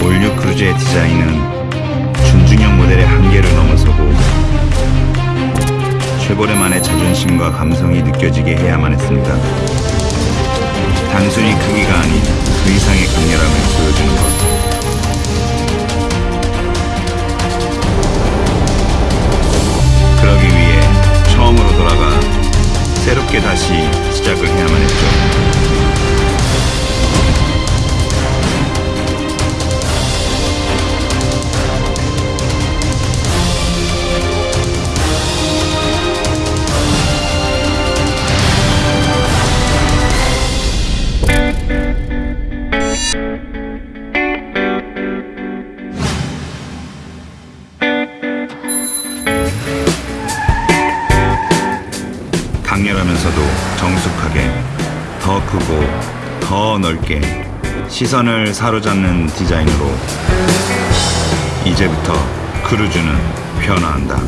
우리의 디자인은 준중형 모델의 한계를 넘어서고 쉐보레만의 자존심과 감성이 느껴지게 해야만 했습니다. 단순히 크기가 아닌 그 이상의 강렬함을 보여주는 것. 그러기 위해 처음으로 돌아가 새롭게 다시 시작을 해야만 했죠. 강렬하면서도 정숙하게 더 크고 더 넓게 시선을 사로잡는 디자인으로 이제부터 크루즈는 변화한다.